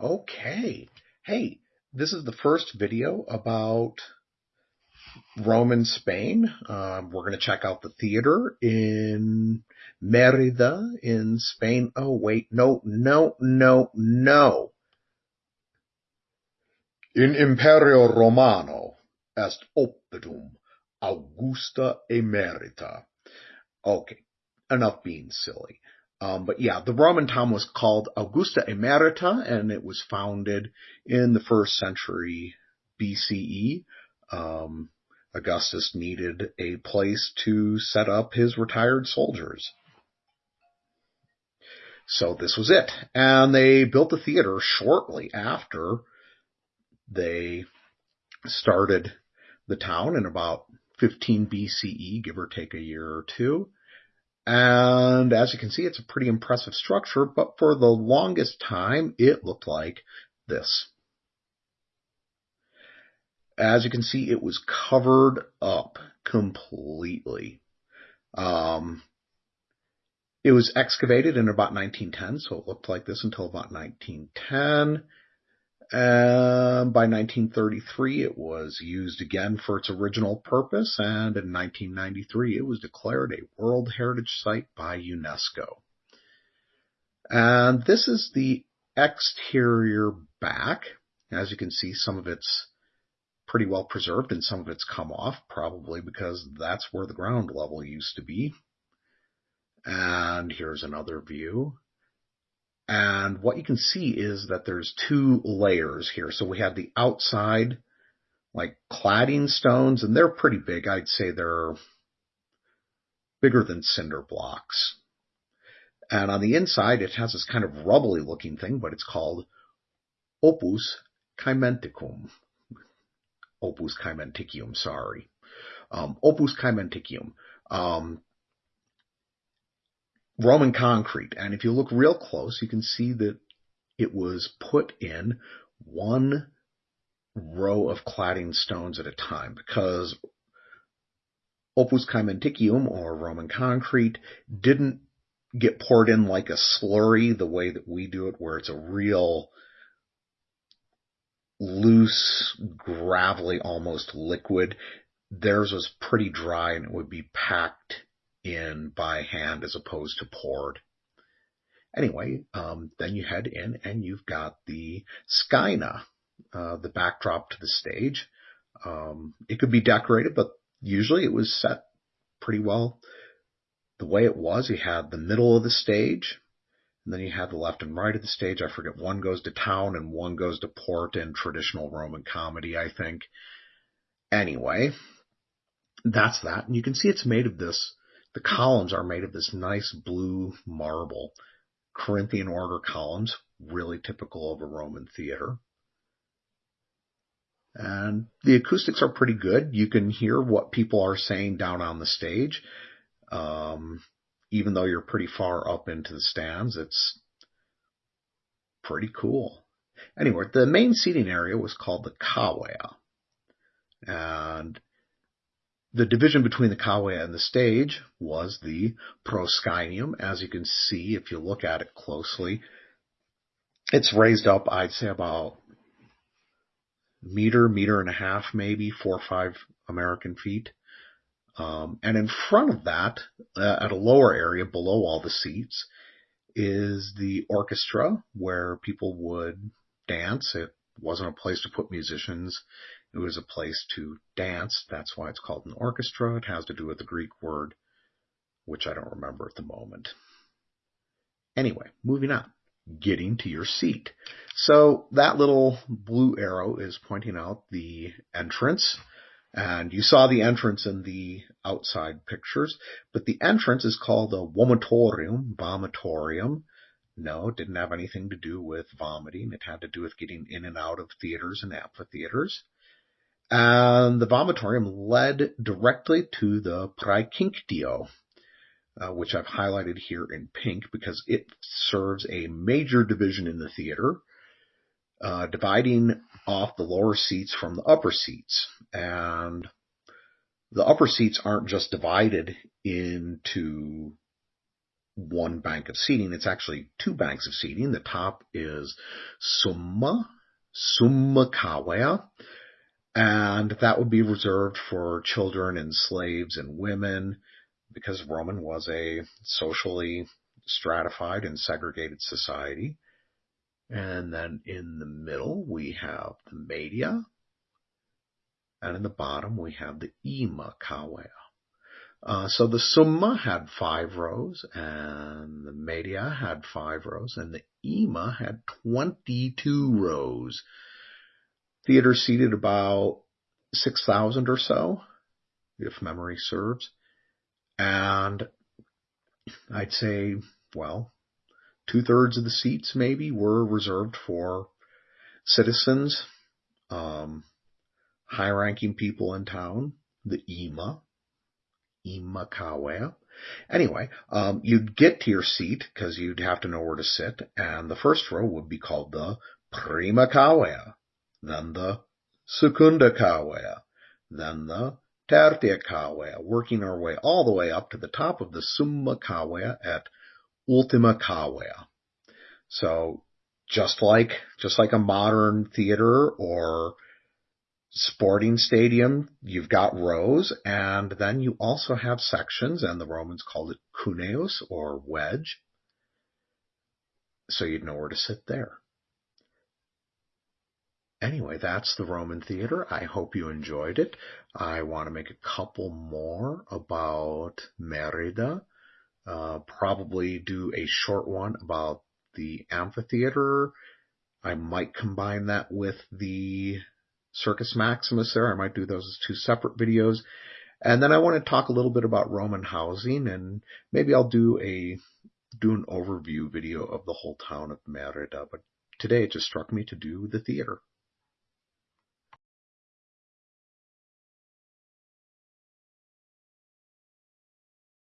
Okay. Hey, this is the first video about Roman Spain. Um, we're going to check out the theater in Merida in Spain. Oh, wait. No, no, no, no. In Imperio Romano est oppidum Augusta emerita. Okay, enough being silly. Um, but yeah, the Roman town was called Augusta Emerita, and it was founded in the first century BCE. Um, Augustus needed a place to set up his retired soldiers. So this was it. And they built the theater shortly after they started the town in about 15 BCE, give or take a year or two. And as you can see, it's a pretty impressive structure, but for the longest time, it looked like this. As you can see, it was covered up completely. Um, it was excavated in about 1910, so it looked like this until about 1910. And by 1933, it was used again for its original purpose, and in 1993, it was declared a World Heritage Site by UNESCO. And this is the exterior back. As you can see, some of it's pretty well preserved and some of it's come off, probably because that's where the ground level used to be. And here's another view. And what you can see is that there's two layers here. So we have the outside, like cladding stones, and they're pretty big. I'd say they're bigger than cinder blocks. And on the inside, it has this kind of rubbly looking thing, but it's called opus caementicum. Opus caementicium, sorry. Um, opus caementicium. Um, Roman concrete. And if you look real close, you can see that it was put in one row of cladding stones at a time because opus caementicium or Roman concrete didn't get poured in like a slurry the way that we do it where it's a real loose, gravelly, almost liquid. Theirs was pretty dry and it would be packed in by hand as opposed to poured. Anyway, um, then you head in and you've got the scaena, uh, the backdrop to the stage. Um, it could be decorated, but usually it was set pretty well the way it was. You had the middle of the stage, and then you had the left and right of the stage. I forget one goes to town and one goes to port in traditional Roman comedy, I think. Anyway, that's that. And you can see it's made of this the columns are made of this nice blue marble. Corinthian order columns, really typical of a Roman theater. And the acoustics are pretty good. You can hear what people are saying down on the stage. Um, even though you're pretty far up into the stands, it's pretty cool. Anyway, the main seating area was called the cavea. And the division between the cavea and the stage was the proscenium. As you can see, if you look at it closely, it's raised up, I'd say about meter, meter and a half, maybe four or five American feet. Um, and in front of that, uh, at a lower area below all the seats, is the orchestra where people would dance. It wasn't a place to put musicians. It was a place to dance. That's why it's called an orchestra. It has to do with the Greek word, which I don't remember at the moment. Anyway, moving on. Getting to your seat. So that little blue arrow is pointing out the entrance. And you saw the entrance in the outside pictures, but the entrance is called the vomitorium, vomitorium. No, it didn't have anything to do with vomiting. It had to do with getting in and out of theaters and amphitheaters. And the vomitorium led directly to the Praecinctio, uh, which I've highlighted here in pink because it serves a major division in the theater, uh, dividing off the lower seats from the upper seats. And the upper seats aren't just divided into one bank of seating. It's actually two banks of seating. The top is Summa, Summa Cavea, and that would be reserved for children and slaves and women because Roman was a socially stratified and segregated society. And then in the middle, we have the media. And in the bottom, we have the ima cavea. Uh, so the summa had five rows, and the media had five rows, and the ima had 22 rows. Theater seated about 6,000 or so, if memory serves. And I'd say, well, two thirds of the seats maybe were reserved for citizens, um, high ranking people in town, the IMA, IMA Kawe. Anyway, um, you'd get to your seat because you'd have to know where to sit, and the first row would be called the Prima Kawe, then the Secunda Kawe, then the Tertia Kawe, working our way all the way up to the top of the Summa Kawe at Ultima Cavea. So just like just like a modern theater or sporting stadium, you've got rows, and then you also have sections, and the Romans called it cuneus or wedge. So you'd know where to sit there. Anyway, that's the Roman theater. I hope you enjoyed it. I want to make a couple more about Merida uh, probably do a short one about the amphitheater. I might combine that with the Circus Maximus there. I might do those as two separate videos. And then I want to talk a little bit about Roman housing and maybe I'll do a do an overview video of the whole town of Merida. But today it just struck me to do the theater.